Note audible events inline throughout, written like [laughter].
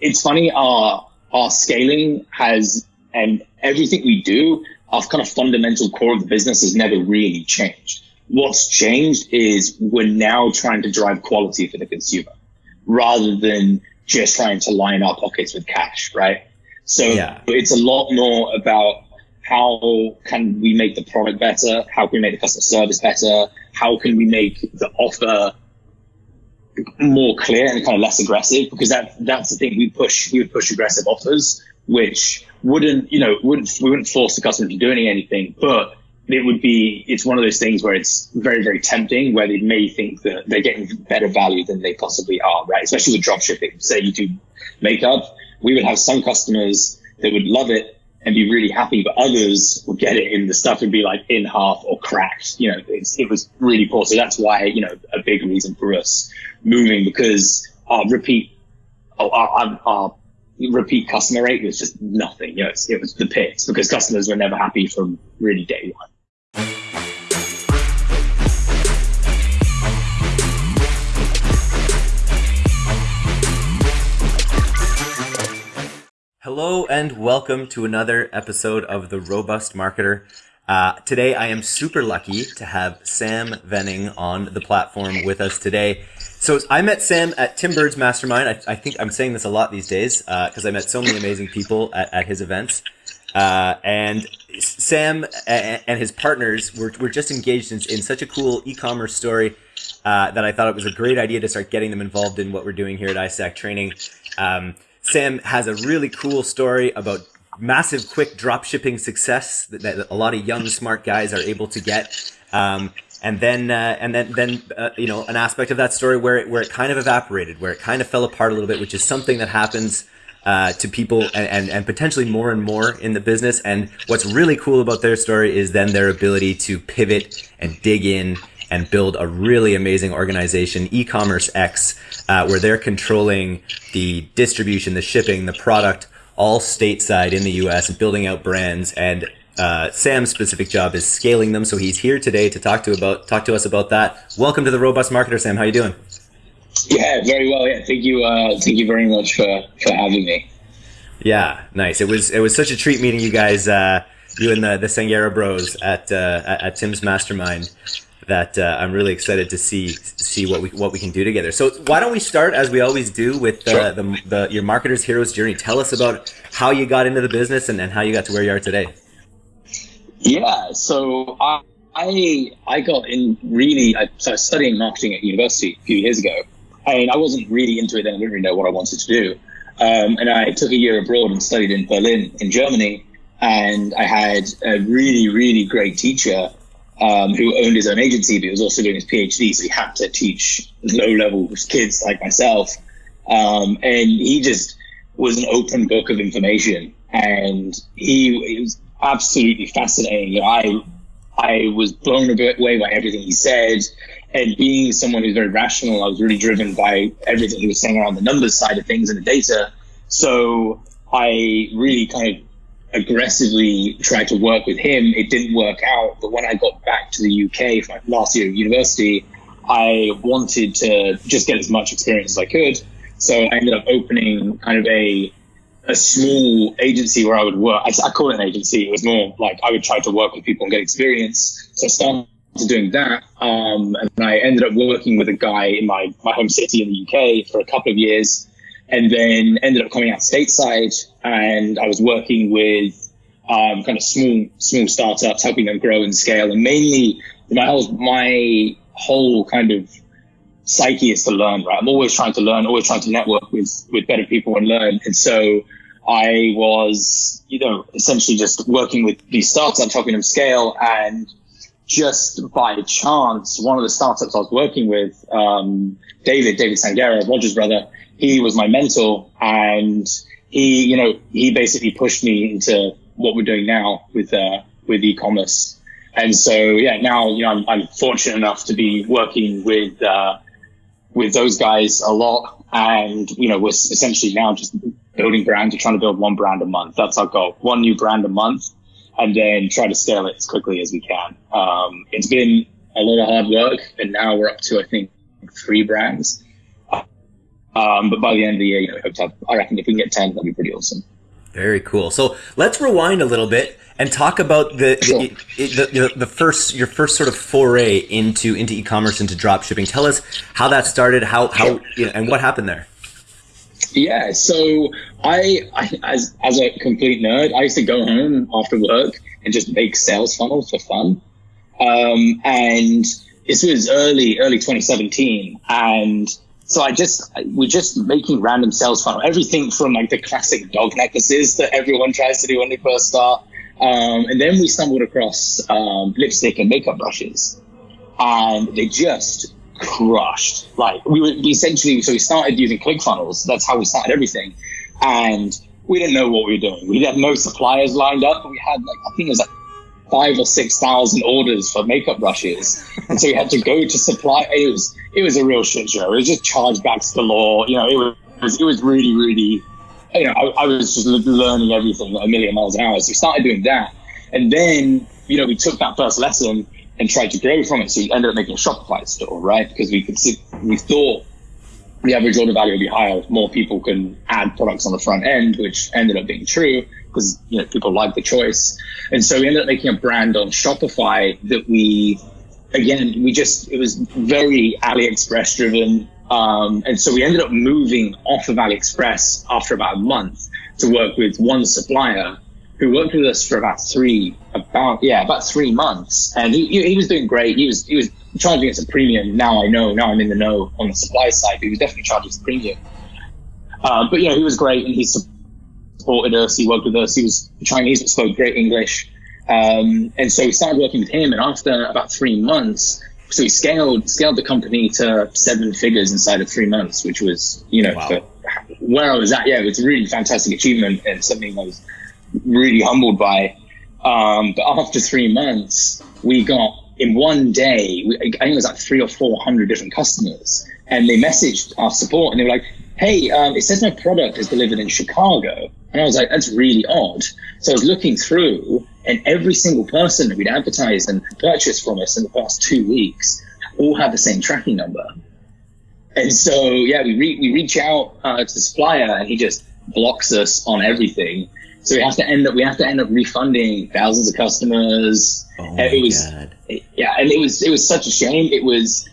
it's funny. Our our scaling has and everything we do, our kind of fundamental core of the business has never really changed. What's changed is we're now trying to drive quality for the consumer rather than just trying to line our pockets with cash, right? So yeah. it's a lot more about how can we make the product better? How can we make the customer service better? How can we make the offer more clear and kind of less aggressive? Because that that's the thing we push. We would push aggressive offers, which wouldn't you know wouldn't we wouldn't force the customer to doing anything, but it would be it's one of those things where it's very very tempting where they may think that they're getting better value than they possibly are right especially with drop shipping say you do makeup we would have some customers that would love it and be really happy but others would get it and the stuff would be like in half or cracked. You know it was really poor. So that's why you know a big reason for us moving because our repeat oh, our, our, our repeat customer rate was just nothing. You know it was the pits because customers were never happy from really day one Hello and welcome to another episode of The Robust Marketer. Uh, today I am super lucky to have Sam Venning on the platform with us today. So I met Sam at Tim Bird's Mastermind. I, I think I'm saying this a lot these days because uh, I met so many amazing people at, at his events. Uh, and Sam and his partners were, were just engaged in, in such a cool e-commerce story uh, that I thought it was a great idea to start getting them involved in what we're doing here at ISAC Training. Um, Sam has a really cool story about massive quick drop shipping success that, that a lot of young smart guys are able to get. Um, and then uh, and then then uh, you know an aspect of that story where it, where it kind of evaporated, where it kind of fell apart a little bit, which is something that happens uh, to people and, and, and potentially more and more in the business. And what's really cool about their story is then their ability to pivot and dig in and build a really amazing organization, e-commerce X, uh, where they're controlling the distribution, the shipping, the product, all stateside in the U.S. and building out brands. And uh, Sam's specific job is scaling them. So he's here today to talk to about talk to us about that. Welcome to the Robust Marketer, Sam. How you doing? Yeah, very well. Yeah, thank you. Uh, thank you very much for for having me. Yeah, nice. It was it was such a treat meeting you guys. Uh, you and the the Sangera Bros at, uh, at, at Tim's Mastermind that uh, I'm really excited to see see what we what we can do together. So why don't we start as we always do with uh, sure. the, the your marketer's hero's journey? Tell us about how you got into the business and, and how you got to where you are today. Yeah, so I I, I got in really. I started studying marketing at university a few years ago, and I wasn't really into it then. I didn't really know what I wanted to do. Um, and I took a year abroad and studied in Berlin, in Germany. And I had a really, really great teacher um, who owned his own agency, but he was also doing his PhD, so he had to teach low-level kids like myself. Um, and he just was an open book of information, and he, he was absolutely fascinating. I I was blown away by everything he said, and being someone who's very rational, I was really driven by everything he was saying around the numbers side of things and the data. So I really kind of aggressively tried to work with him. It didn't work out. But when I got back to the UK for my last year of university, I wanted to just get as much experience as I could. So I ended up opening kind of a a small agency where I would work. I, I call it an agency. It was more like I would try to work with people and get experience. So I started doing that. Um, and I ended up working with a guy in my, my home city in the UK for a couple of years and then ended up coming out stateside and I was working with um, kind of small small startups, helping them grow and scale. And mainly my whole my whole kind of psyche is to learn, right? I'm always trying to learn, always trying to network with with better people and learn. And so I was, you know, essentially just working with these startups, helping them scale and just by chance, one of the startups I was working with, um, David, David Sangera, Roger's brother, he was my mentor and he, you know, he basically pushed me into what we're doing now with, uh, with e-commerce. And so, yeah, now, you know, I'm, I'm fortunate enough to be working with, uh, with those guys a lot. And, you know, we're essentially now just building brands. We're trying to build one brand a month. That's our goal. One new brand a month and then try to scale it as quickly as we can. Um, it's been a lot of hard work and now we're up to, I think, three brands. Um, but by the end of the year, you know, we hope to have, I reckon if we can get 10, that'd be pretty awesome. Very cool. So let's rewind a little bit and talk about the, Sure. the, the, the first your first sort of foray into into e-commerce into drop shipping. Tell us how that started, how how you know, and what happened there. Yeah, so I, I as as a complete nerd, I used to go home after work and just make sales funnels for fun. Um, and this was early early 2017, and so I just we're just making random sales funnel, everything from like the classic dog necklaces that everyone tries to do when they first start, um, and then we stumbled across um, lipstick and makeup brushes, and they just crushed. Like we were we essentially, so we started using ClickFunnels. That's how we started everything, and we didn't know what we were doing. We had no suppliers lined up. We had like I think it was like five or six thousand orders for makeup brushes, and so we had to go to supply. It was it was a real shit show. It was just chargebacks galore. You know, it was it was really really. You know, I, I was just learning everything a million miles an hour. So we started doing that, and then you know we took that first lesson and tried to grow from it. So we ended up making a Shopify store, right? Because we could see, we thought the average order value would be higher if more people can add products on the front end, which ended up being true because you know people like the choice. And so we ended up making a brand on Shopify that we again we just it was very AliExpress driven. Um, and so we ended up moving off of AliExpress after about a month to work with one supplier who worked with us for about three, about yeah, about three months, and he, he was doing great. He was he was charging us a premium. Now I know. Now I'm in the know on the supply side. But he was definitely charging us a premium. Uh, but yeah, he was great, and he supported us. He worked with us. He was Chinese, but spoke great English. Um, and so we started working with him. And after about three months, so we scaled scaled the company to seven figures inside of three months, which was you know Wow. where I was at. Yeah, it was a really fantastic achievement and something I was really humbled by. Um, but after three months, we got in one day, we, I think it was like three or four hundred different customers, and they messaged our support and they were like, "Hey, um, it says my product is delivered in Chicago," and I was like, "That's really odd." So I was looking through, and every single person that we'd advertised and purchased from us in the past two weeks all had the same tracking number. And so, yeah, we re- we reach out uh, to the supplier, and he just blocks us on everything. So we have to end up we have to end up refunding thousands of customers. Oh my it was god. yeah, and it was it was such a shame. It was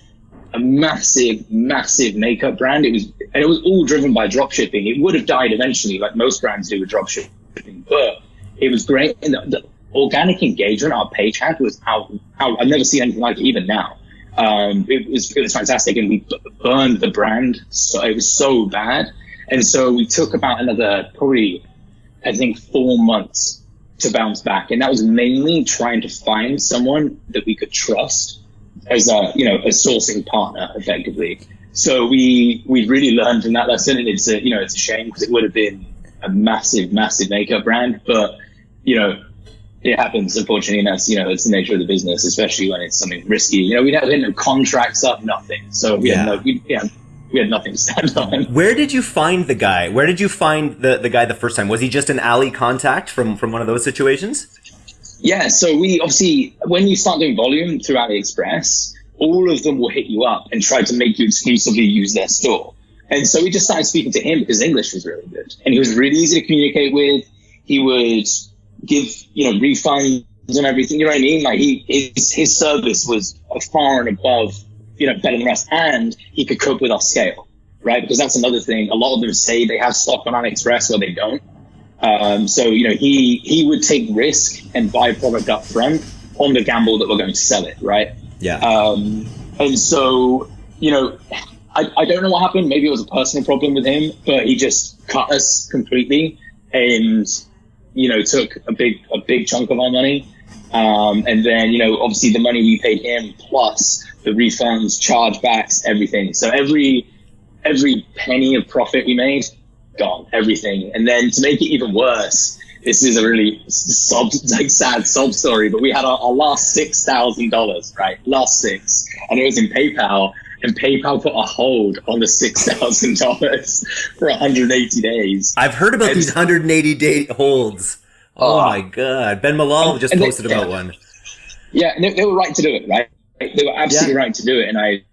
a massive, massive makeup brand. It was and it was all driven by dropshipping. It would have died eventually, like most brands do with dropshipping, but it was great. And the, the organic engagement our page had was out, out. I've never seen anything like it even now. Um, it was it was fantastic, and we burned the brand. So it was so bad, and so we took about another probably, I think, four months to bounce back, and that was mainly trying to find someone that we could trust as a you know a sourcing partner, effectively. So we we really learned from that lesson, and it's a you know it's a shame because it would have been a massive massive makeup brand, but you know it happens unfortunately and that's you know it's the nature of the business especially when it's something risky you know we had, we had no contracts up nothing so we Yeah. had no we, yeah, we had nothing to stand on Where did you find the guy? Where did you find the, the guy the first time? Was he just an alley contact from from one of those situations? yeah so we obviously when you start doing volume through aliexpress all of them will hit you up and try to make you exclusively use their store. And so we just started speaking to him because english was really good. And he was really easy to communicate with. He would give you know refunds and everything. You know what i mean? Like he his, his service was far and above you know better than the rest. And he could cope with our scale right? Because that's another thing. A lot of them say they have stock on aliexpress or they don't. Um, so you know he he would take risk and buy a product up front on the gamble that we're going to sell it right Yeah. um, and so, you know, I, I don't know what happened. Maybe it was a personal problem with him, but he just cut us completely and, you know, took a big, a big chunk of our money. Um, and then, you know, obviously the money we paid him plus the refunds, chargebacks, everything. So every, every penny of profit we made, gone, everything. And then to make it even worse, this is a really sob, like sad sob story, but we had our, our last six thousand dollars, right? Last six, and it was in PayPal, and PayPal put a hold on the six thousand dollars for 180 days. I've heard about and- these 180 day holds. Oh, Oh. my god. Ben Malol just and they- posted about yeah. one. Yeah, and they, they were right to do it, right? They were absolutely Yeah. right to do it, and I,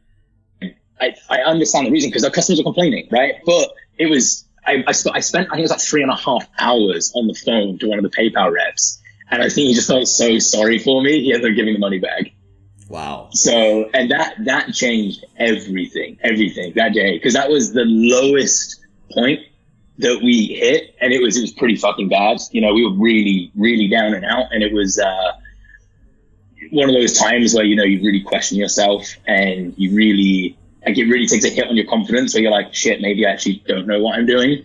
I, I understand the reason because our customers are complaining, right? But it was I, I, sp- I spent I think it was like three and a half hours on the phone to one of the PayPal reps, and I think he just felt so sorry for me. He ended up giving the money back. Wow. So and that that changed everything, everything that day because that was the lowest point that we hit, and it was it was pretty fucking bad. You know, we were really really down and out, and it was. uh one of those times where you know you really question yourself and you really like it really takes a hit on your confidence where you're like, shit, maybe I actually don't know what I'm doing.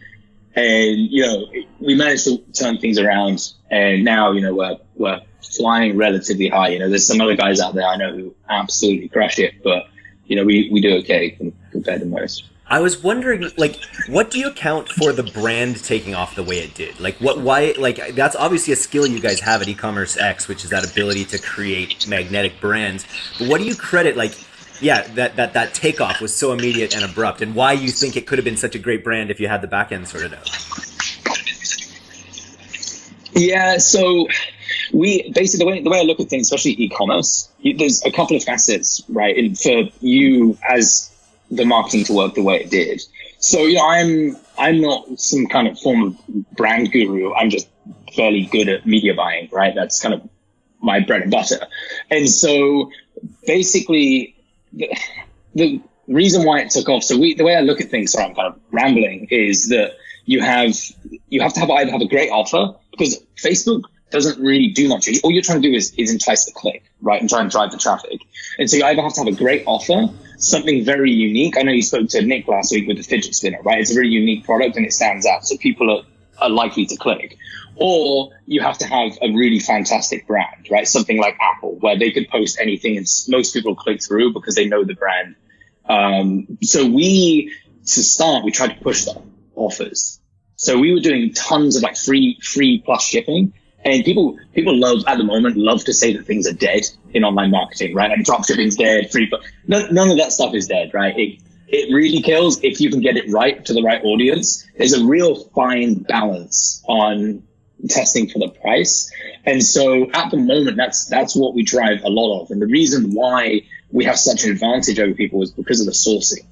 And, you know, we managed to turn things around and now, you know, we're, we're flying relatively high. You know, there's some other guys out there I know who absolutely crush it, but, you know, we, we do okay compared to most. I was wondering, like, what do you account for the brand taking off the way it did? Like, what, why, like, that's obviously a skill you guys have at e-commerce X, which is that ability to create magnetic brands. But what do you credit, like, yeah, that, that, that takeoff was so immediate and abrupt, and why you think it could have been such a great brand if you had the back end sorted out. Yeah, so we basically the way the way I look at things, especially e-commerce, there's a couple of facets, right? And for you as the marketing to work the way it did. So you know, I'm I'm not some kind of form of brand guru. I'm just fairly good at media buying, right? That's kind of my bread and butter. And so basically the, reason why it took off. So we, the way I look at things, sorry, I'm kind of rambling, is that you have you have to have either have a great offer because Facebook doesn't really do much. All you're trying to do is, is entice the click, right, and try and drive the traffic. And so you either have to have a great offer, something very unique. I know you spoke to Nick last week with the fidget spinner, right? It's a very unique product and it stands out, so people are, are likely to click or you have to have a really fantastic brand, right? Something like Apple, where they could post anything and most people click through because they know the brand. Um, so we, to start, we tried to push the offers. So we were doing tons of like free, free plus shipping. And people, people love at the moment, love to say that things are dead in online marketing, right? Like drop shipping's dead, free, but none, none of that stuff is dead, right? It, it really kills if you can get it right to the right audience. There's a real fine balance on testing for the price. And so at the moment, that's that's what we drive a lot of. And the reason why we have such an advantage over people is because of the sourcing,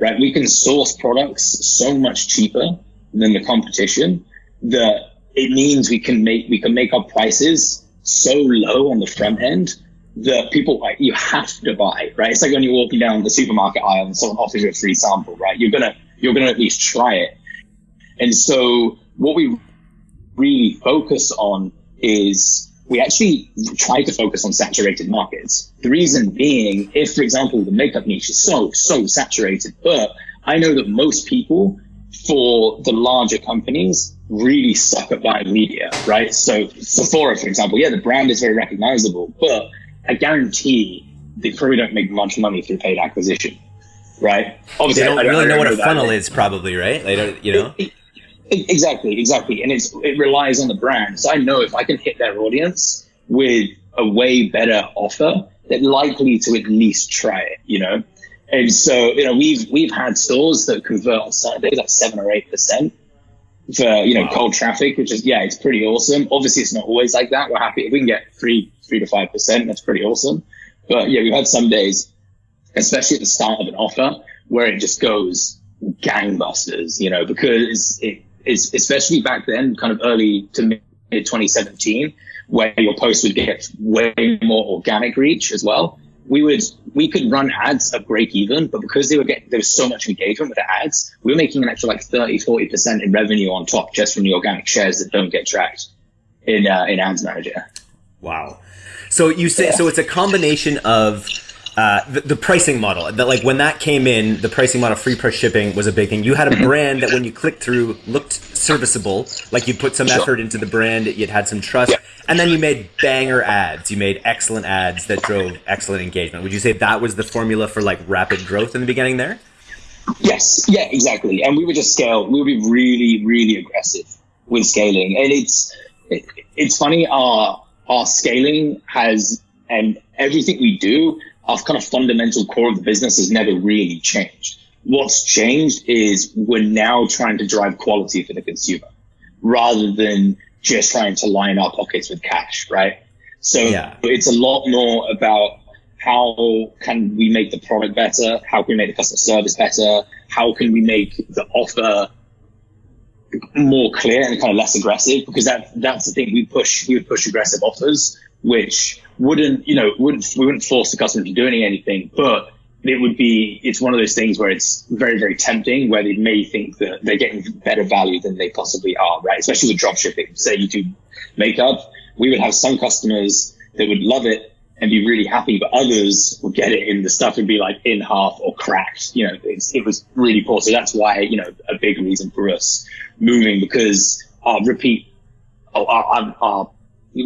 right? We can source products so much cheaper than the competition that it means we can make we can make our prices so low on the front end that people like you have to buy, right? It's like when you're walking down the supermarket aisle and someone offers you a free sample, right? You're gonna you're gonna at least try it. And so what we really focus on is we actually try to focus on saturated markets. The reason being, if, for example, the makeup niche is so, so saturated, but I know that most people for the larger companies really suck at buying media, right? So Sephora, for example, yeah, the brand is very recognizable, but I guarantee they probably don't make much money through paid acquisition, right? Obviously, they don't, really know, what a funnel is, probably, right? They don't, you know. It, Exactly, exactly. And it's it relies on the brand. So I know if I can hit their audience with a way better offer, they're likely to at least try it, you know? And so, you know, we've we've had stores that convert on Saturdays like seven or eight percent for, you know, wow. cold traffic, which is yeah, it's pretty awesome. Obviously it's not always like that. We're happy if we can get three three to five percent, that's pretty awesome. But yeah, we've had some days, especially at the start of an offer, where it just goes gangbusters, you know, because it is especially back then, kind of early to mid 2017, where your post would get way more organic reach as well. We would we could run ads at break even, but because they were getting there was so much engagement with the ads, we were making an extra like 30, 40 percent in revenue on top just from the organic shares that don't get tracked in uh, in Ads Manager. Wow. So you say yeah. so it's a combination of uh, the, the, pricing model. That like when that came in the pricing model free plus shipping was a big thing. You had a brand that when you clicked through looked serviceable like you put some sure. effort into the brand you'd had some trust yeah. and then you made banger ads. You made excellent ads that drove excellent engagement. Would you say that was the formula for like rapid growth in the beginning there? Yes. Yeah exactly. And we would just scale. We would be really really aggressive with scaling. And it's it, it's funny our our scaling has and everything we do our kind of fundamental core of the business has never really changed. What's changed is we're now trying to drive quality for the consumer rather than just trying to line our pockets with cash, right? So yeah. it's a lot more about how can we make the product better? How can we make the customer service better? How can we make the offer more clear and kind of less aggressive? Because that that's the thing we push. We would push aggressive offers, which wouldn't you know wouldn't we wouldn't force the customer to do anything, but it would be it's one of those things where it's very very tempting where they may think that they're getting better value than they possibly are right? Especially with drop shipping. Say you do makeup we would have some customers that would love it and be really happy but others would get it in the stuff and be like in half or cracked. You know it was really poor. So that's why you know a big reason for us moving because our repeat our, our, our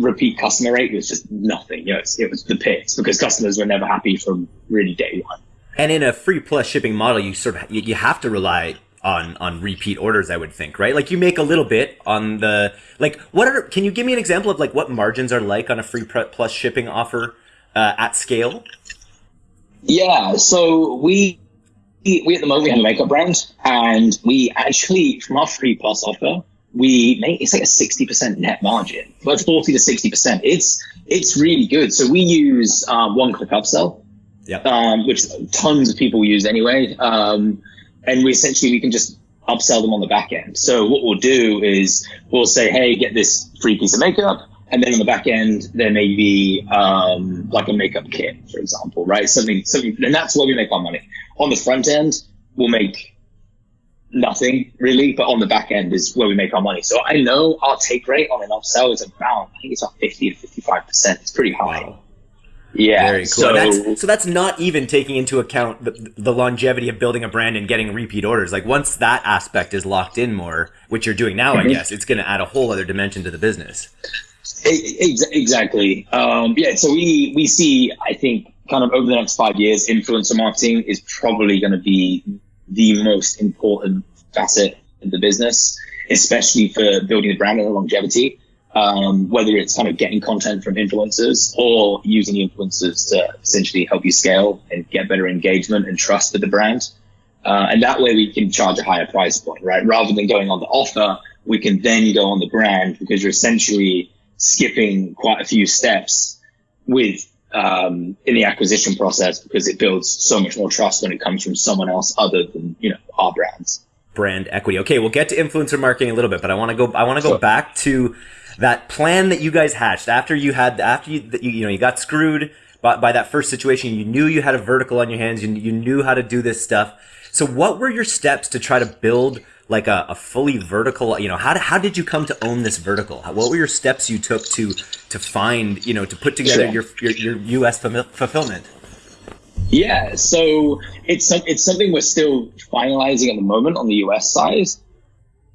repeat customer rate was just nothing you know it was the pits because customers were never happy from really day one and in a free plus shipping model, you sort of you have to rely on on repeat orders. I would think, right? Like you make a little bit on the like. What are? Can you give me an example of like what margins are like on a free plus shipping offer uh, at scale? Yeah. So we we at the moment we have a makeup brand, and we actually from our free plus offer we make it's like a 60% net margin but 40 to 60% it's it's really good so we use uh, one click upsell yep. um, which tons of people use anyway. Um, and we essentially we can just upsell them on the back end. So what we'll do is we'll say, hey, get this free piece of makeup. And then on the back end, there may be um, like a makeup kit, for example, right? Something, something, and that's where we make our money. On the front end, we'll make nothing really, but on the back end is where we make our money. So I know our take rate on an upsell is about, I think it's about 50 to 55%. It's pretty high. Wow. Yeah. Very cool. So that's, so that's not even taking into account the, the, longevity of building a brand and getting repeat orders. Like once that aspect is locked in more, which you're doing now, mm-hmm. I guess, it's going to add a whole other dimension to the business. Exactly. Um, yeah. So we, we see, I think, kind of over the next five years, influencer marketing is probably going to be the most important facet of the business, especially for building the brand and the longevity um, whether it's kind of getting content from influencers or using influencers to essentially help you scale and get better engagement and trust with the brand. Uh, and that way we can charge a higher price point, right? Rather than going on the offer, we can then go on the brand because you're essentially skipping quite a few steps with um, in the acquisition process because it builds so much more trust when it comes from someone else other than you know our brands. Brand equity. Okay, we'll get to influencer marketing a little bit, but I want to go. I want to go sure. back to that plan that you guys hatched after you had after you you, know you got screwed by, by that first situation you knew you had a vertical on your hands you, you knew how to do this stuff so what were your steps to try to build like a, a fully vertical you know how, how did you come to own this vertical what were your steps you took to to find you know to put together sure. your, your your us fulfillment yeah so it's it's something we're still finalizing at the moment on the us side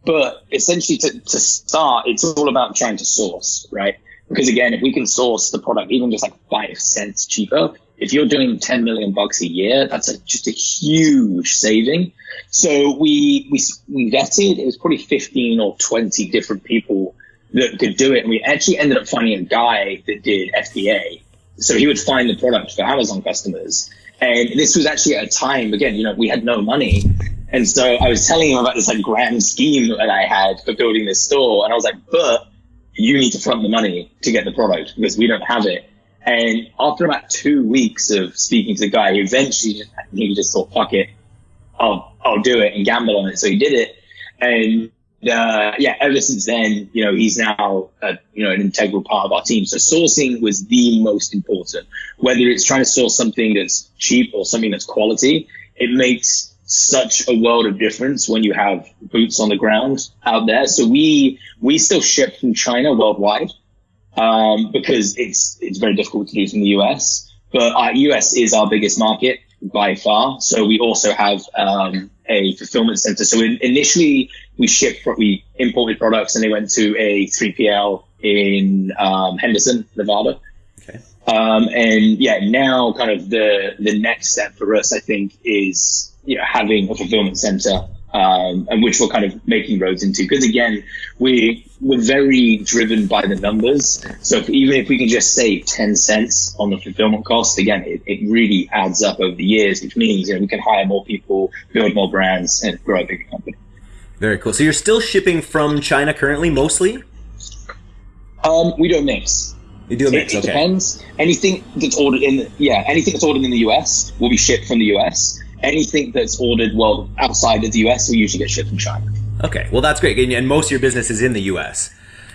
but essentially, to, to start, it's all about trying to source, right? Because again, if we can source the product even just like five cents cheaper, if you're doing 10 million bucks a year, that's a, just a huge saving. So we, we, we vetted, it was probably 15 or 20 different people that could do it. And we actually ended up finding a guy that did FBA. So he would find the product for Amazon customers. And this was actually at a time, again, you know, we had no money. And so I was telling him about this like grand scheme that I had for building this store. And I was like, but you need to front the money to get the product because we don't have it. And after about two weeks of speaking to the guy, he eventually just, he just thought, fuck it. I'll, I'll do it and gamble on it. So he did it. And, uh, yeah, ever since then, you know, he's now, a, you know, an integral part of our team. So sourcing was the most important, whether it's trying to source something that's cheap or something that's quality. It makes such a world of difference when you have boots on the ground out there. So we we still ship from China worldwide um, because it's it's very difficult to do from the US. But our US is our biggest market by far. So we also have um, a fulfillment center. So in, initially we shipped we imported products and they went to a 3PL in um, Henderson, Nevada. Okay. Um, and yeah, now kind of the the next step for us, I think, is you know, having a fulfillment center, um, and which we're kind of making roads into. Because again, we we're very driven by the numbers. So if, even if we can just save 10 cents on the fulfillment cost, again, it, it really adds up over the years, which means you know, we can hire more people, build more brands, and grow a bigger company. Very cool. So you're still shipping from China currently, mostly? Um, we don't mix. You do a mix. It, it okay. depends. Anything that's ordered in, yeah, anything that's ordered in the US will be shipped from the US. Anything that's ordered well outside of the US will usually get shipped from China. Okay. Well, that's great. And, and most of your business is in the U.S.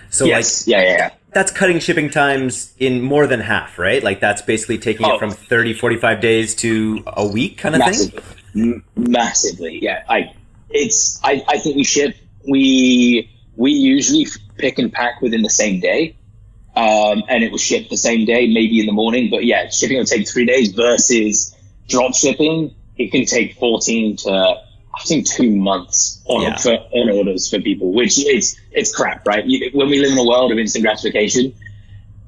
So yes, like yeah, yeah, yeah. that's cutting shipping times in more than half, right? Like that's basically taking Oh. it from 30, 45 days to a week kind of thing. massively, M- massively. Yeah, I it's I, I think we ship we we usually pick and pack within the same day, um, and it will ship the same day, maybe in the morning. But yeah, shipping will take three days versus drop shipping. It can take fourteen to I think two months on Yeah. for, on orders for people, which is it's crap, right? You, when we live in a world of instant gratification.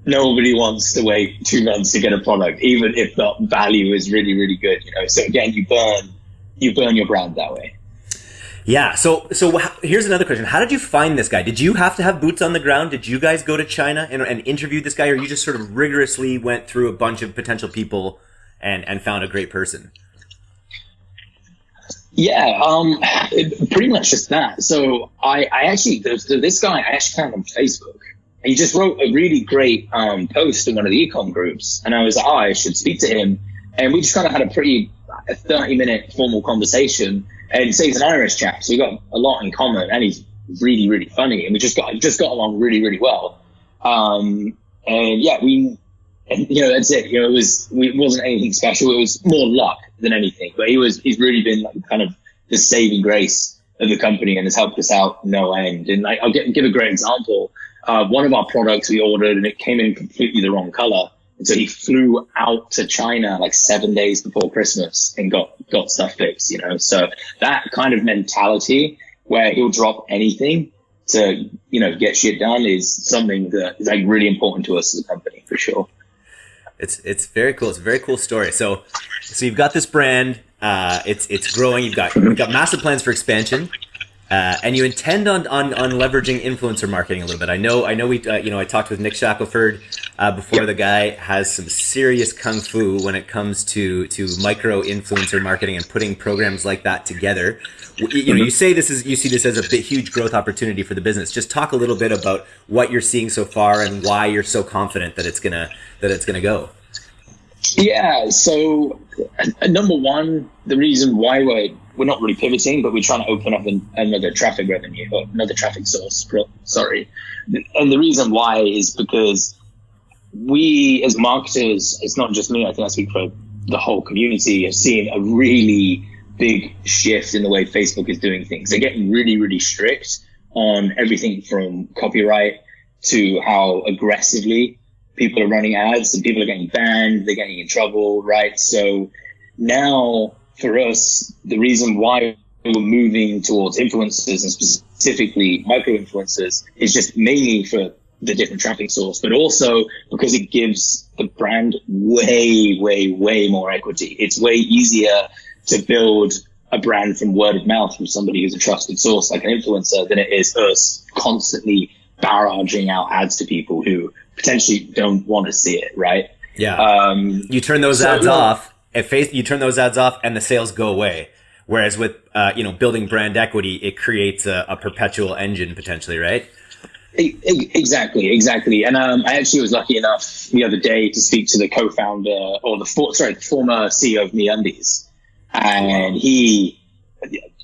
Nobody wants to wait two months to get a product, even if the value is really, really good. You know, so again, you burn you burn your brand that way. Yeah. So so here's another question. How did you find this guy? Did you have to have boots on the ground? Did you guys go to China and, and interview this guy, or you just sort of rigorously went through a bunch of potential people and and found a great person? Yeah, um, it- pretty much just that. So I, I actually, there's, there's this guy I actually found on Facebook. He just wrote a really great um, post in one of the ecom groups, and I was like, oh, I should speak to him. And we just kind of had a pretty a 30 minute formal conversation. And so he's an Irish chap, so we got a lot in common, and he's really, really funny, and we just got just got along really, really well. Um, and yeah, we, and you know, that's it. You know, it was we, it wasn't anything special. It was more luck than anything. But he was he's really been like kind of the saving grace of the company and has helped us out no end. And like, I'll get, give a great example. Uh, one of our products we ordered and it came in completely the wrong color. And so he flew out to China like seven days before Christmas and got, got stuff fixed, you know? So that kind of mentality where he'll drop anything to, you know, get shit done is something that is like really important to us as a company for sure. It's it's very cool. It's a very cool story. So so you've got this brand. Uh, it's it's growing. You've got you've got massive plans for expansion, uh, and you intend on, on on leveraging influencer marketing a little bit. I know I know we uh, you know I talked with Nick Shackelford uh, before. Yep. The guy has some serious kung fu when it comes to to micro influencer marketing and putting programs like that together. W- You know, you say this is you see this as a bit huge growth opportunity for the business. Just talk a little bit about what you're seeing so far and why you're so confident that it's gonna that it's gonna go. Yeah. So, uh, number one, the reason why we're we're not really pivoting, but we're trying to open up an, another traffic revenue or another traffic source. Sorry, and the reason why is because we as marketers, it's not just me. I think I speak for the whole community. Have seen a really big shift in the way Facebook is doing things. They're getting really, really strict on everything from copyright to how aggressively people are running ads and people are getting banned, they're getting in trouble, right? So now for us, the reason why we're moving towards influencers and specifically micro influencers is just mainly for the different traffic source, but also because it gives the brand way, way, way more equity. It's way easier to build a brand from word of mouth from somebody who's a trusted source like an influencer than it is us constantly barraging out ads to people who potentially don't want to see it, right? Yeah. Um, you turn those so, ads off. If face, you turn those ads off, and the sales go away. Whereas with uh, you know building brand equity, it creates a, a perpetual engine potentially, right? Exactly, exactly. And um, I actually was lucky enough the other day to speak to the co-founder or the for, sorry, the former CEO of MeUndies, and he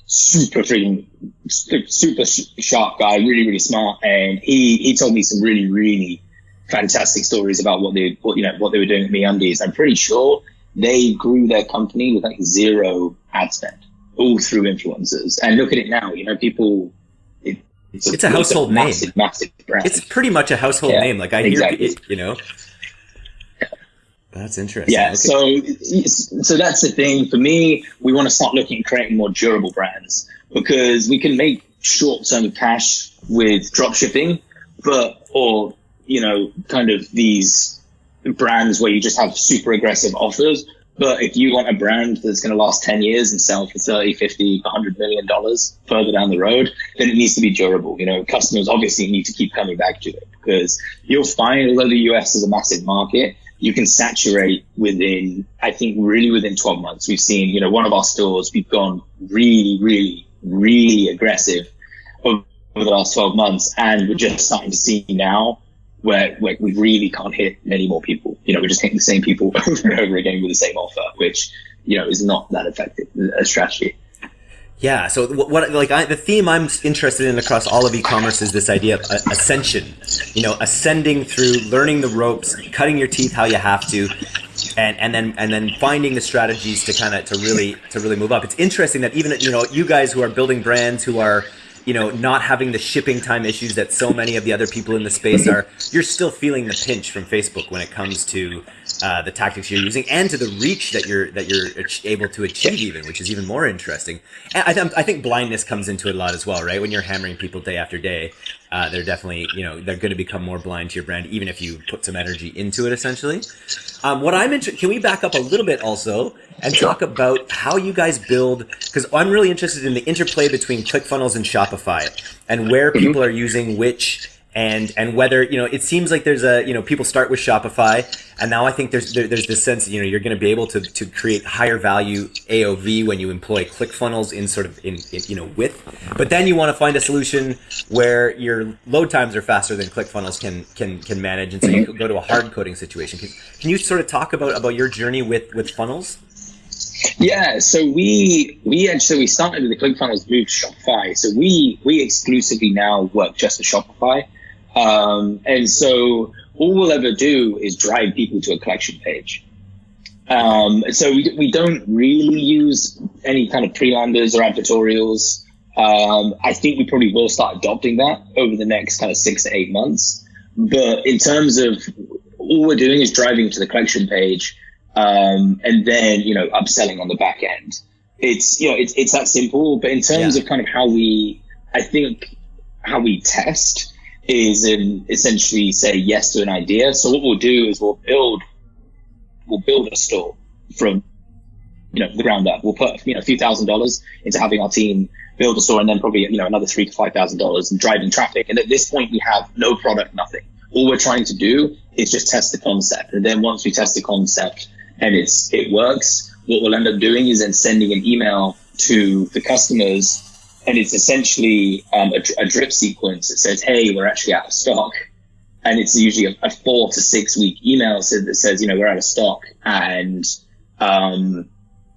super freaking super sharp guy, really really smart, and he he told me some really really fantastic stories about what they what you know what they were doing at MeUndies. I'm pretty sure they grew their company with like zero ad spend, all through influencers. And look at it now, you know, people. It, It's a household name. massive, Massive brand. It's pretty much a household Yeah, name. Like I exactly. hear, it, you know. That's interesting. Yeah, Okay. so so that's the thing for me. We want to start looking at creating more durable brands because we can make short-term cash with drop shipping, but or you know, kind of these brands where you just have super aggressive offers. But if you want a brand that's going to last 10 years and sell for 30, 50, 100 million dollars further down the road, then it needs to be durable. You know, customers obviously need to keep coming back to it because you'll find, although the US is a massive market, you can saturate within, I think, really within 12 months. We've seen, you know, one of our stores, we've gone really, really, really aggressive over the last 12 months. And we're just starting to see now where, we really can't hit many more people. You know, we're just hitting the same people [laughs] over and over again with the same offer, which, you know, is not that effective a strategy. Yeah. So what, like I, the theme I'm interested in across all of e-commerce is this idea of uh, ascension. You know, ascending through, learning the ropes, cutting your teeth how you have to, and and then and then finding the strategies to kind of to really to really move up. It's interesting that even you know you guys who are building brands who are you know, not having the shipping time issues that so many of the other people in the space are, you're still feeling the pinch from Facebook when it comes to uh, the tactics you're using and to the reach that you're that you're able to achieve, even, which is even more interesting. And I, th- I think blindness comes into it a lot as well, right? When you're hammering people day after day, uh, they're definitely, you know, they're going to become more blind to your brand, even if you put some energy into it, essentially. Um, what I'm interested, can we back up a little bit also and talk about how you guys build? Because I'm really interested in the interplay between ClickFunnels and Shopify and where mm-hmm. people are using which and and whether you know it seems like there's a you know people start with Shopify and now I think there's there, there's this sense you know you're going to be able to to create higher value AOV when you employ ClickFunnels in sort of in, in you know width but then you want to find a solution where your load times are faster than ClickFunnels can can can manage and so you go to a hard coding situation can, can you sort of talk about about your journey with with funnels yeah, so we we actually we started with the ClickFunnels moved Shopify. So we we exclusively now work just with Shopify. Um, and so all we'll ever do is drive people to a collection page. Um, so we, we don't really use any kind of pre-landers or advertorials. Um, I think we probably will start adopting that over the next kind of six to eight months. But in terms of all we're doing is driving to the collection page, um, and then you know upselling on the back end. It's you know it's it's that simple. But in terms yeah. of kind of how we, I think how we test is in essentially say yes to an idea. So what we'll do is we'll build we'll build a store from you know the ground up. We'll put you know a few thousand dollars into having our team build a store, and then probably you know another three to five thousand dollars in driving traffic. And at this point, we have no product, nothing. All we're trying to do is just test the concept, and then once we test the concept and it's it works, what we'll end up doing is then sending an email to the customers and it's essentially um, a, a, drip sequence that says, "Hey, we're actually out of stock," and it's usually a, a four to six week email that says, "You know, we're out of stock," and um,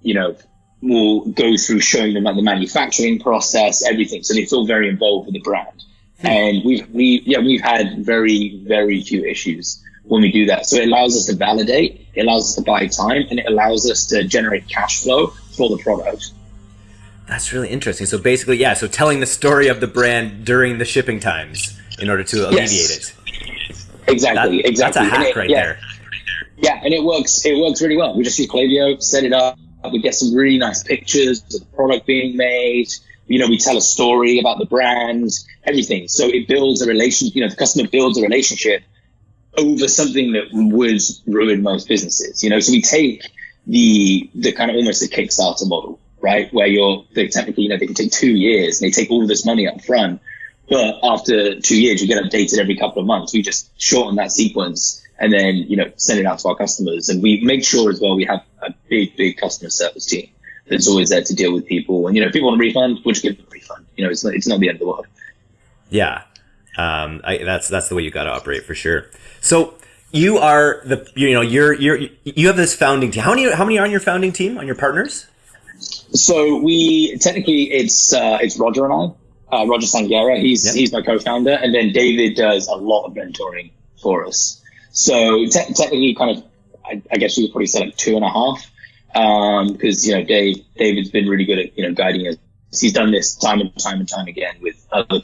you know, we'll go through showing them like the manufacturing process, everything. So it's all very involved with the brand, hmm. and we've we yeah we've had very very few issues when we do that. So it allows us to validate, it allows us to buy time, and it allows us to generate cash flow for the product. That's really interesting. So basically, yeah. So telling the story of the brand during the shipping times in order to alleviate yes. it. Exactly. That, exactly. That's a hack it, right yeah. there. Yeah, and it works. It works really well. We just use Klaviyo, set it up. We get some really nice pictures of the product being made. You know, we tell a story about the brand, everything. So it builds a relation. You know, the customer builds a relationship over something that would ruin most businesses. You know, so we take the the kind of almost the Kickstarter model right? Where you're they technically, you know, they can take two years and they take all this money up front. But after two years, you get updated every couple of months. We just shorten that sequence and then, you know, send it out to our customers. And we make sure as well we have a big, big customer service team that's always there to deal with people. And, you know, if people want a refund, we'll just give them a refund. You know, it's not, it's not the end of the world. Yeah. Um, I, that's, that's the way you got to operate for sure. So you are the, you know, you're, you're, you have this founding team. How many, how many are on your founding team, on your partners? So we technically it's uh, it's Roger and I, uh, Roger Sangera. He's yep. he's my co-founder, and then David does a lot of mentoring for us. So te- technically, kind of, I, I, guess you could probably say like two and a half, because um, you know Dave David's been really good at you know guiding us. He's done this time and time and time again with other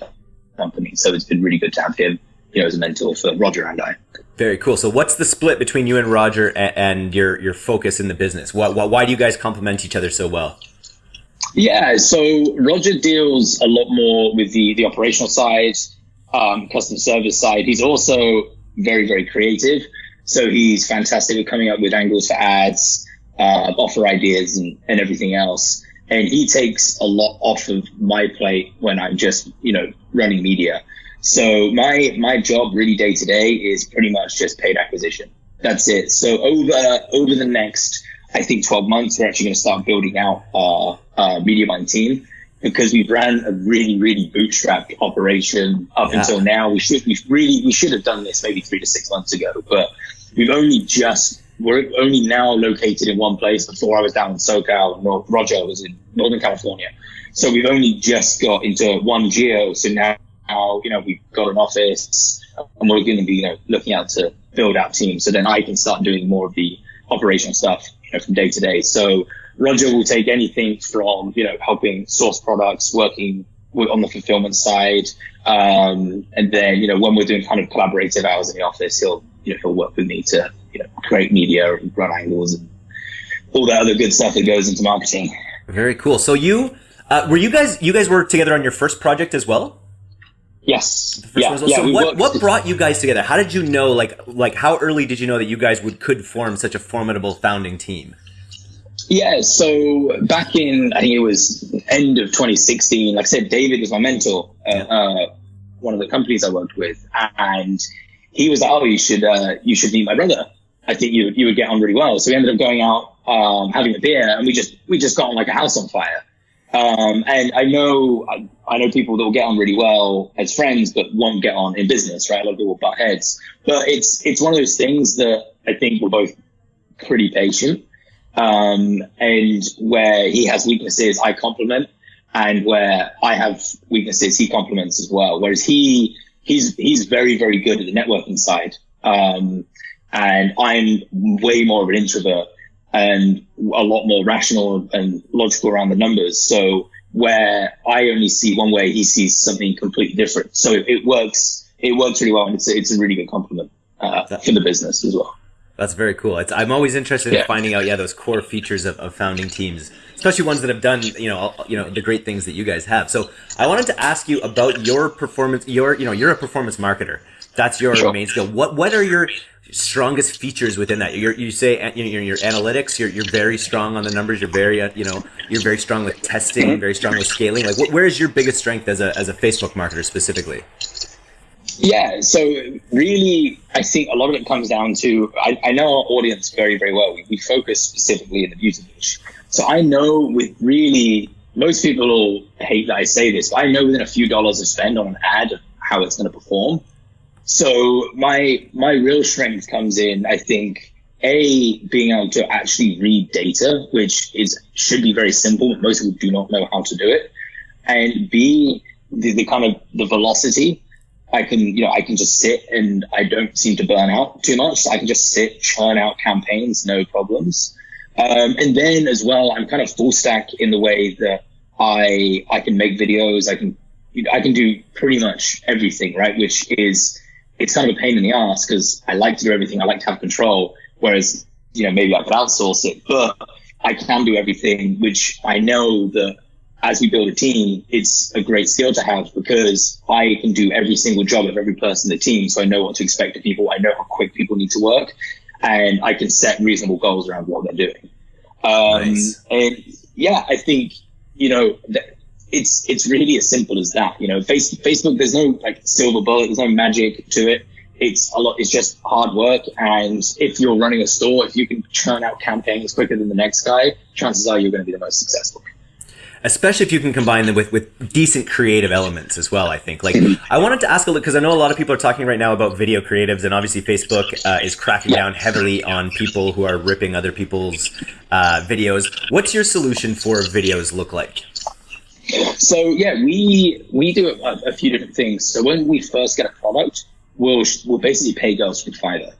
companies, so it's been really good to have him, you know, as a mentor for Roger and I. Very cool. So, what's the split between you and Roger and, and your your focus in the business? Why, why do you guys complement each other so well? Yeah, so Roger deals a lot more with the the operational side, um, customer service side. He's also very very creative, so he's fantastic at coming up with angles for ads, uh, offer ideas, and, and everything else. And he takes a lot off of my plate when I'm just you know running media. So my my job really day to day is pretty much just paid acquisition. That's it. So over over the next I think 12 months we're actually going to start building out our uh, media buying team, because we ran a really, really bootstrapped operation up yeah. until now. We should, we really, we should have done this maybe three to six months ago, but we've only just, we're only now located in one place. Before I was down in SoCal, North, Roger was in Northern California. So we've only just got into one geo. So now, you know, we've got an office and we're going to be, you know, looking out to build out teams. So then I can start doing more of the operational stuff, you know, from day to day. So Roger will take anything from, you know, helping source products, working on the fulfillment side. Um, and then, you know, when we're doing kind of collaborative hours in the office, he'll, you know, he'll work with me to, you know, create media and run angles and all that other good stuff that goes into marketing. Very cool. So you, uh, were you guys, you guys were together on your first project as well? Yes. Yeah, so what, what brought you guys together? How did you know, like, like how early did you know that you guys would, could form such a formidable founding team? Yeah, so back in I think it was end of 2016. Like I said, David was my mentor at uh, one of the companies I worked with, and he was like, "Oh, you should uh, you should meet my brother. I think you you would get on really well." So we ended up going out um, having a beer, and we just we just got on like a house on fire. Um, and I know I, I, know people that will get on really well as friends, but won't get on in business, right? A lot of people butt heads. But it's it's one of those things that I think we're both pretty patient um, and where he has weaknesses, I compliment, and where I have weaknesses, he compliments as well. Whereas he he's he's very very good at the networking side, um, and I'm way more of an introvert and a lot more rational and logical around the numbers. So where I only see one way, he sees something completely different. So it, it works. It works really well, and it's a, it's a really good compliment uh, for the business as well. That's very cool. It's, I'm always interested yeah. in finding out, yeah, those core features of, of founding teams, especially ones that have done, you know, you know, the great things that you guys have. So I wanted to ask you about your performance. Your, you know, you're a performance marketer. That's your sure. main skill. What, what are your strongest features within that? You're, you say you know, your analytics. You're, you're very strong on the numbers. You're very, uh, you know, you're very strong with testing. Mm-hmm. Very strong with scaling. Like, what, where is your biggest strength as a as a Facebook marketer specifically? Yeah, so really, I think a lot of it comes down to I, I know our audience very, very well. We, we focus specifically in the beauty niche. So I know with really, most people will hate that I say this, but I know within a few dollars of spend on an ad how it's going to perform. So my my real strength comes in, I think, a being able to actually read data, which is should be very simple, but most people do not know how to do it, and b the, the kind of the velocity I can, you know, I can just sit and I don't seem to burn out too much. I can just sit, churn out campaigns, no problems. Um, and then as well, I'm kind of full stack in the way that I, I can make videos. I can, I can do pretty much everything, right? Which is, it's kind of a pain in the ass because I like to do everything. I like to have control. Whereas, you know, maybe I could outsource it, but I can do everything, which I know that as we build a team, it's a great skill to have because I can do every single job of every person in the team. So I know what to expect of people. I know how quick people need to work and I can set reasonable goals around what they're doing. Um, nice. And yeah, I think, you know, it's, it's really as simple as that. You know, Facebook, there's no like silver bullet. There's no magic to it. It's a lot. It's just hard work. And if you're running a store, if you can churn out campaigns quicker than the next guy, chances are you're going to be the most successful especially if you can combine them with, with decent creative elements as well. I think. Like, I wanted to ask a little because I know a lot of people are talking right now about video creatives, and obviously Facebook uh, is cracking down heavily on people who are ripping other people's uh, videos. What's your solution for videos look like? So yeah, we we do a, a few different things. So when we first get a product, we'll we'll basically pay girls from Fiverr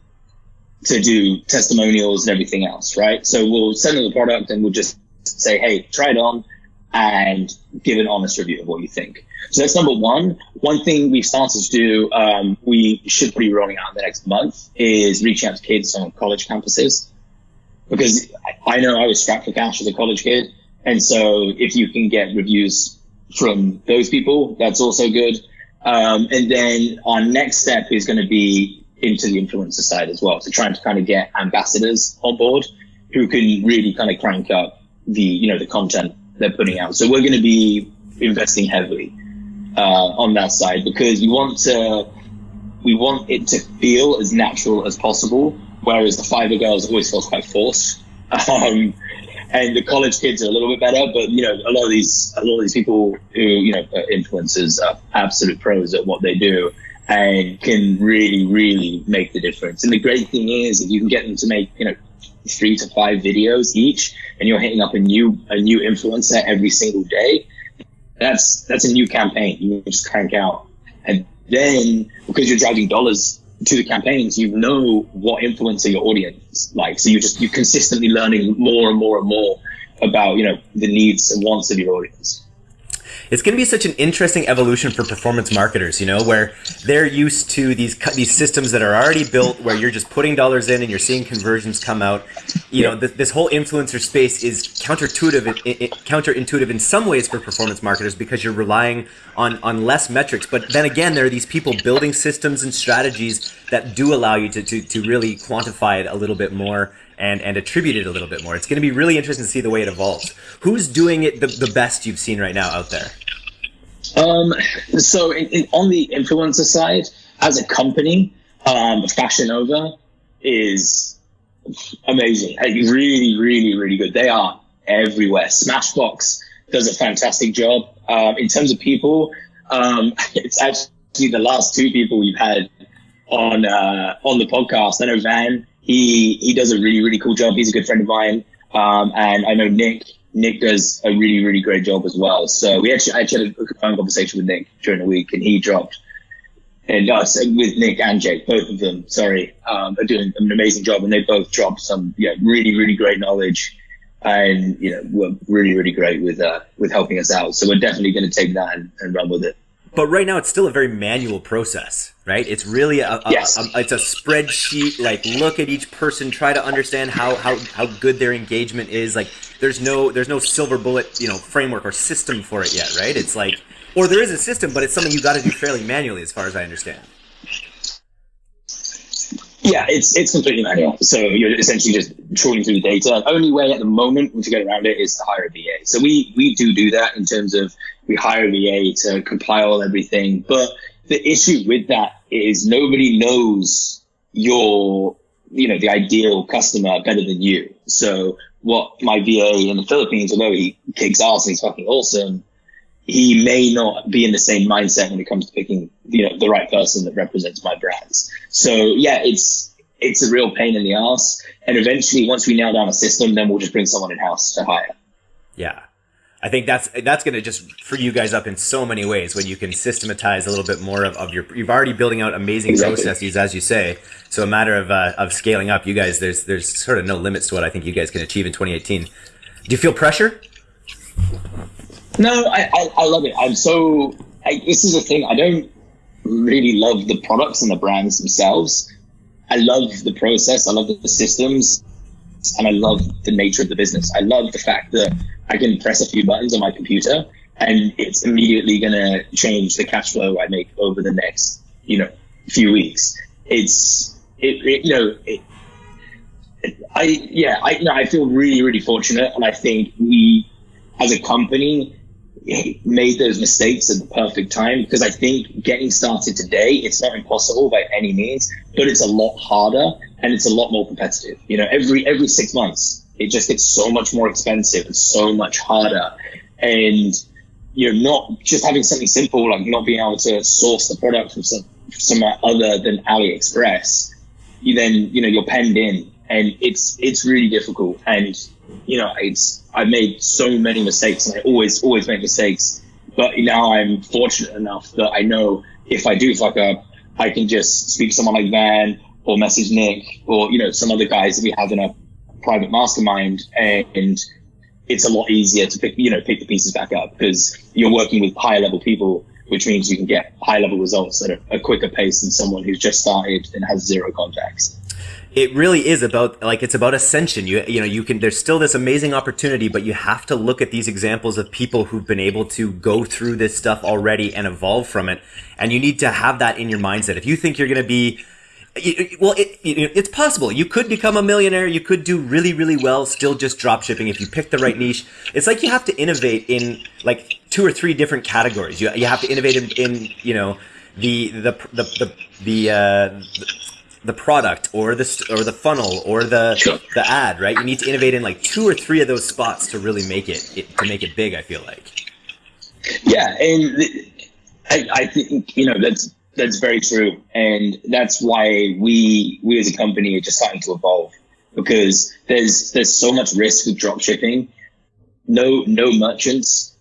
to do testimonials and everything else, right? So we'll send them the product and we'll just say, hey, try it on and give an honest review of what you think. So that's number one. One thing we've started to do, um, we should be rolling out in the next month, is reaching out to kids on college campuses. Because I know I was strapped for cash as a college kid. And so if you can get reviews from those people, that's also good. Um, and then our next step is going to be into the influencer side as well. So trying to kind of get ambassadors on board who can really kind of crank up the, you know, the content they're putting out. So we're going to be investing heavily uh, on that side because we want to we want it to feel as natural as possible. Whereas the Fiverr girls always feels quite forced. [laughs] Um, and the college kids are a little bit better, but you know, a lot of these a lot of these people who you know are influencers are absolute pros at what they do and can really really make the difference. And the great thing is, if you can get them to make you know three to five videos each, and you're hitting up a new a new influencer every single day, that's that's a new campaign you just crank out, and then because you're driving dollars to the campaigns, you know what influencer your audience like. So you just you're consistently learning more and more and more about you know the needs and wants of your audience it's going to be such an interesting evolution for performance marketers, you know, where they're used to these these systems that are already built, where you're just putting dollars in and you're seeing conversions come out. You know, th- this whole influencer space is counterintuitive, counterintuitive in some ways for performance marketers because you're relying on on less metrics. But then again, there are these people building systems and strategies that do allow you to to, to really quantify it a little bit more and and attribute it a little bit more. It's going to be really interesting to see the way it evolves. Who's doing it the, the best you've seen right now out there? Um, so in, in, on the influencer side, as a company, um, Fashion Nova is amazing. really, really, really good. They are everywhere. Smashbox does a fantastic job. Um, in terms of people, um, [laughs] it's actually the last two people we've had on uh, on the podcast. I know Van he he does a really really cool job. He's a good friend of mine, um, and I know Nick. Nick does a really really great job as well. So we actually I actually had a phone conversation with Nick during the week, and he dropped and us with Nick and Jake, both of them, sorry, um, are doing an amazing job, and they both dropped some yeah really really great knowledge, and you know were really really great with uh, with helping us out. So we're definitely going to take that and, and run with it but right now it's still a very manual process right it's really a, a, yes. a, it's a spreadsheet like look at each person try to understand how, how how good their engagement is like there's no there's no silver bullet you know framework or system for it yet right it's like or there is a system but it's something you got to do fairly manually as far as i understand yeah, it's it's completely manual. So you're essentially just trawling through the data. The only way at the moment to get around it is to hire a VA. So we we do do that in terms of we hire VA to compile everything. But the issue with that is nobody knows your you know the ideal customer better than you. So what my VA in the Philippines, although he kicks ass and he's fucking awesome, he may not be in the same mindset when it comes to picking you know the right person that represents my brands. So yeah, it's it's a real pain in the ass. And eventually, once we nail down a system, then we'll just bring someone in house to hire. Yeah. I think that's that's going to just free you guys up in so many ways when you can systematize a little bit more of, of your. You've already building out amazing exactly. processes, as you say. So a matter of uh, of scaling up, you guys. There's there's sort of no limits to what I think you guys can achieve in 2018. Do you feel pressure? No, I, I, I love it. I'm so. I, this is the thing. I don't really love the products and the brands themselves. I love the process. I love the systems, and I love the nature of the business. I love the fact that I can press a few buttons on my computer, and it's immediately going to change the cash flow I make over the next, you know, few weeks. It's it, it you know. It, I yeah, I know, I feel really really fortunate, and I think we, as a company, made those mistakes at the perfect time because I think getting started today, it's not impossible by any means, but it's a lot harder and it's a lot more competitive. You know, every every six months, it just gets so much more expensive and so much harder. And you know, not just having something simple like not being able to source the product from some somewhere other than AliExpress, you then you know you're penned in, and it's it's really difficult. And you know, it's I've made so many mistakes, and I always always make mistakes. But now I'm fortunate enough that I know if I do fuck up, I can just speak to someone like Van or message Nick or you know some other guys that we have in a private mastermind, and it's a lot easier to pick you know pick the pieces back up because you're working with higher level people, which means you can get high level results at a, a quicker pace than someone who's just started and has zero contacts it really is about like it's about ascension. You you know you can there's still this amazing opportunity but you have to look at these examples of people who've been able to go through this stuff already and evolve from it. And you need to have that in your mindset. If you think you're going to be well it, it's possible. You could become a millionaire. You could do really really well still just drop shipping if you pick the right niche. It's like you have to innovate in like two or three different categories. You, you have to innovate in, in you know the the the the, the uh, the product or the or the funnel or the Sure. the ad, right? You need to innovate in like two or three of those spots to really make it, it to make it big. I feel like. Yeah, and I, I think you know that's that's very true, and that's why we we as a company are just starting to evolve because there's there's so much risk with drop shipping. No no merchants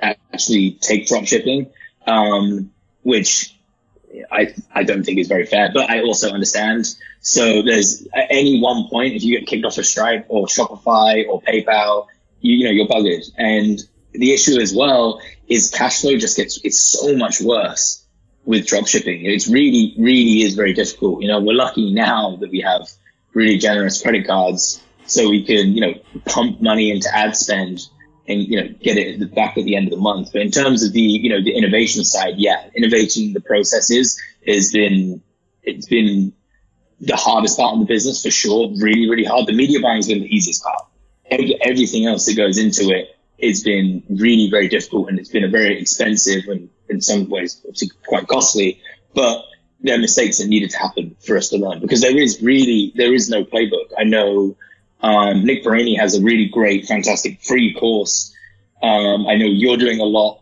actually take drop shipping, um, which I I don't think is very fair, but I also understand. So there's at any one point if you get kicked off of Stripe or Shopify or PayPal, you, you know you're buggered. And the issue as well is cash flow just gets it's so much worse with drop shipping. It's really really is very difficult. You know we're lucky now that we have really generous credit cards, so we can you know pump money into ad spend and you know get it back at the end of the month. But in terms of the you know the innovation side, yeah, innovating the processes has been it's been the hardest part of the business for sure. Really, really hard. The media buying has been the easiest part. Every, everything else that goes into it has been really very difficult, and it's been a very expensive and in some ways quite costly. But there are mistakes that needed to happen for us to learn because there is really there is no playbook. I know um, Nick Baraney has a really great, fantastic free course. Um, I know you're doing a lot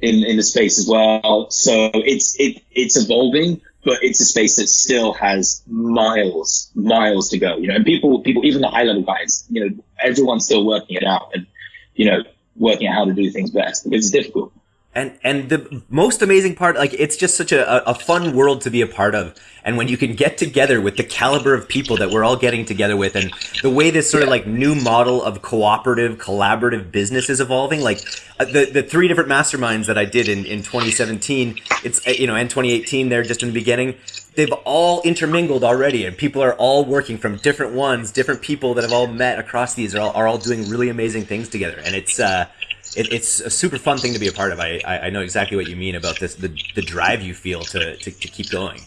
in, in the space as well. So it's, it, it's evolving, but it's a space that still has miles, miles to go, you know, and people, people, even the high level guys, you know, everyone's still working it out and, you know, working out how to do things best because it's difficult. And and the most amazing part, like it's just such a, a fun world to be a part of. And when you can get together with the caliber of people that we're all getting together with, and the way this sort of like new model of cooperative, collaborative business is evolving, like uh, the the three different masterminds that I did in in 2017, it's uh, you know, and 2018, they're just in the beginning. They've all intermingled already, and people are all working from different ones, different people that have all met across these are all, are all doing really amazing things together, and it's. uh it, it's a super fun thing to be a part of. I, I, know exactly what you mean about this, the, the drive you feel to, to, to keep going.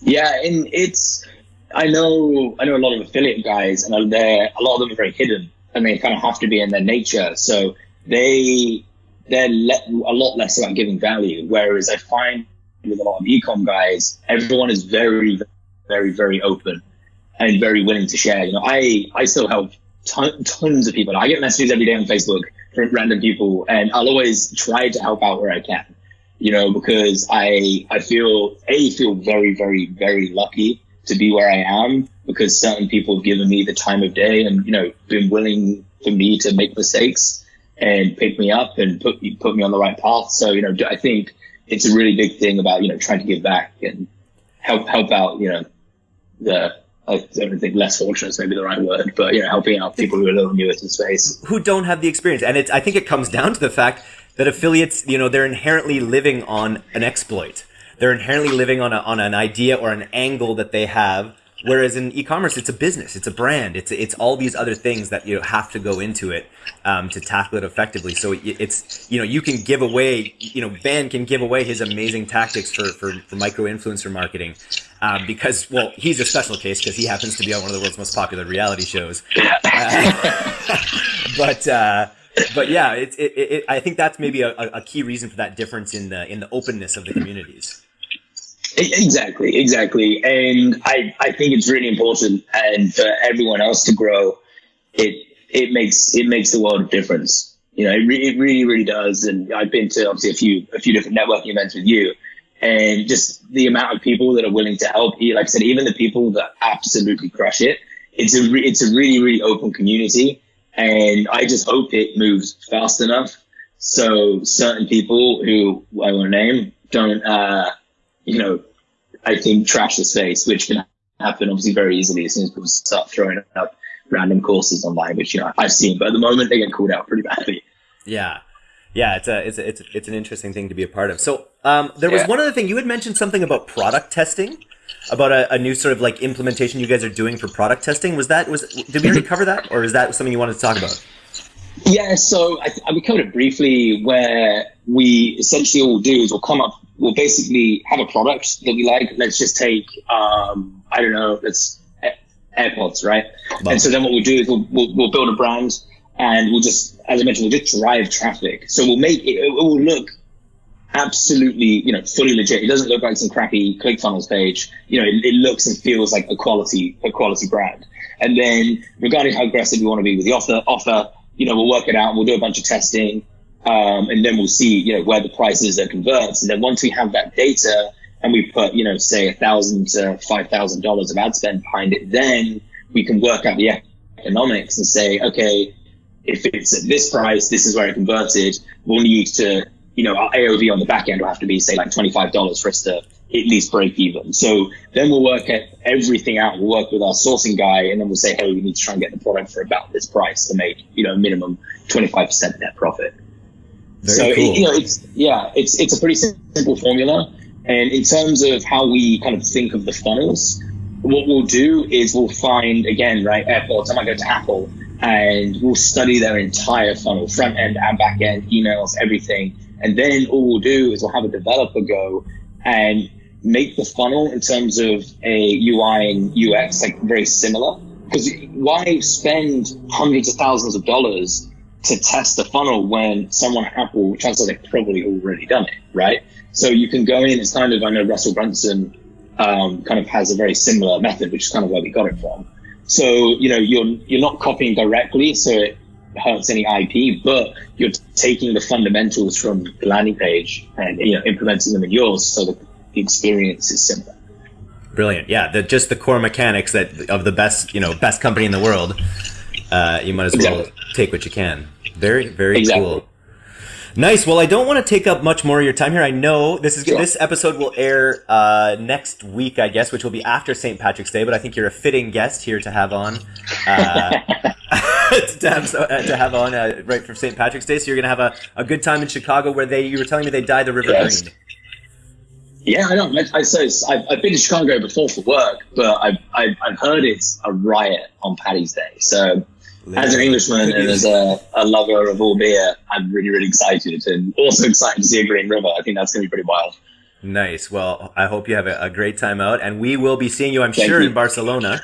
Yeah, and it's I know I know a lot of affiliate guys, and they're a lot of them are very hidden, and they kind of have to be in their nature. So they they're le- a lot less about giving value. Whereas I find with a lot of ecom guys, everyone is very, very, very open and very willing to share. You know, I I still help ton- tons of people. I get messages every day on Facebook from random people, and I'll always try to help out where I can you know, because I I feel a feel very very very lucky to be where I am because certain people have given me the time of day and you know been willing for me to make mistakes and pick me up and put put me on the right path. So you know I think it's a really big thing about you know trying to give back and help help out you know the I don't think less fortunate is maybe the right word, but you know helping out people who are a little newer to the space who don't have the experience. And it's I think it comes down to the fact that affiliates, you know, they're inherently living on an exploit. They're inherently living on a, on an idea or an angle that they have. Whereas in e-commerce, it's a business, it's a brand, it's it's all these other things that you have to go into it um, to tackle it effectively. So it's you know you can give away, you know, Van can give away his amazing tactics for for, for micro influencer marketing um, because well he's a special case because he happens to be on one of the world's most popular reality shows. [laughs] Uh, [laughs] but. Uh, but yeah, it, it, it, I think that's maybe a, a key reason for that difference in the in the openness of the communities. Exactly, exactly, and I I think it's really important, and for everyone else to grow, it it makes it makes the world of difference. You know, it, re- it really really does. And I've been to obviously a few a few different networking events with you, and just the amount of people that are willing to help. You. Like I said, even the people that absolutely crush it, it's a re- it's a really really open community and I just hope it moves fast enough so certain people who I won't name don't, uh, you know, I think trash the space, which can happen obviously very easily as soon as people start throwing up random courses online, which you know I've seen, but at the moment they get called out pretty badly. Yeah. Yeah, it's a, it's a, it's a, it's an interesting thing to be a part of. So, um, there was Yeah. one other thing you had mentioned something about product testing, about a, a new sort of like implementation you guys are doing for product testing. Was that was did we already cover that, or is that something you wanted to talk about? Yeah, so I, I we covered it briefly where we essentially all do is we'll come up, we'll basically have a product that we like. Let's just take, um, I don't know, let's AirPods, right? Wow. And so then what we'll do is we'll, we'll, we'll build a brand and we'll just, as I mentioned, we'll just drive traffic. So we'll make it, it will look absolutely, you know, fully legit. It doesn't look like some crappy ClickFunnels page. You know, it, it looks and feels like a quality, a quality brand. And then regarding how aggressive you want to be with the offer, offer, you know, we'll work it out. We'll do a bunch of testing. Um, and then we'll see, you know, where the price is that converts. And then once we have that data and we put, you know, say a thousand to five thousand dollars of ad spend behind it, then we can work out the economics and say, okay, if it's at this price, this is where it converted. We'll need to, you know, our AOV on the back end will have to be say like $25 for us to at least break even. So then we'll work at everything out. We'll work with our sourcing guy and then we'll say, hey, we need to try and get the product for about this price to make, you know, minimum 25% net profit. Very so, cool. it, you know, it's, yeah, it's, it's a pretty simple formula. And in terms of how we kind of think of the funnels, what we'll do is we'll find again, right, AirPods. I might go to Apple and we'll study their entire funnel, front end and back end, emails, everything. And then all we'll do is we'll have a developer go and make the funnel in terms of a UI and UX like very similar. Because why spend hundreds of thousands of dollars to test the funnel when someone at Apple, are they've probably already done it, right? So you can go in, it's kind of, I know Russell Brunson um, kind of has a very similar method, which is kind of where we got it from. So, you know, you're, you're not copying directly, so it hurts any IP, but you're taking the fundamentals from the landing page and, you know, implementing them in yours so that the experience is similar. Brilliant. Yeah. The, just the core mechanics that of the best, you know, best company in the world. Uh, you might as well exactly. take what you can. Very, very exactly. cool. Nice. Well, I don't want to take up much more of your time here. I know this is sure. this episode will air uh, next week, I guess, which will be after St. Patrick's Day. But I think you're a fitting guest here to have on, uh, [laughs] to, have, uh, to have on uh, right for St. Patrick's Day. So you're gonna have a, a good time in Chicago, where they you were telling me they dyed the river yes. green. Yeah, I know. I, say I've, I've been to Chicago before for work, but I've, I've, I've heard it's a riot on Paddy's Day. So as an Englishman and as a, a, lover of all beer, I'm really, really excited and also excited to see a Green River. I think that's going to be pretty wild. Nice. Well, I hope you have a, a great time out, and we will be seeing you, I'm Thank sure, you. in Barcelona.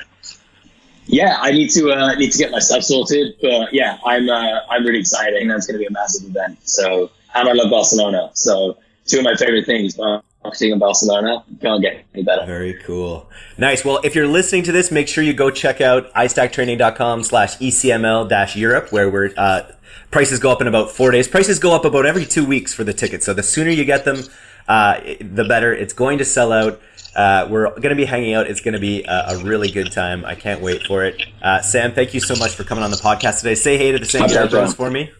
Yeah, I need to uh, need to get my stuff sorted, but yeah, I'm uh, I'm really excited. and that's going to be a massive event. So, and I love Barcelona. So, two of my favorite things. Uh, marketing in Barcelona. Can't get any better. Very cool. Nice. Well, if you're listening to this, make sure you go check out istacktraining.com slash ECML dash Europe, where we're, uh, prices go up in about four days. Prices go up about every two weeks for the tickets. So the sooner you get them, uh, the better. It's going to sell out. Uh, we're going to be hanging out. It's going to be a, a, really good time. I can't wait for it. Uh, Sam, thank you so much for coming on the podcast today. Say hey to the St. Bros for me.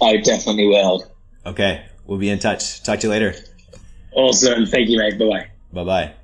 I definitely will. Okay. We'll be in touch. Talk to you later. Awesome. Thank you, mate. Bye bye. Bye bye.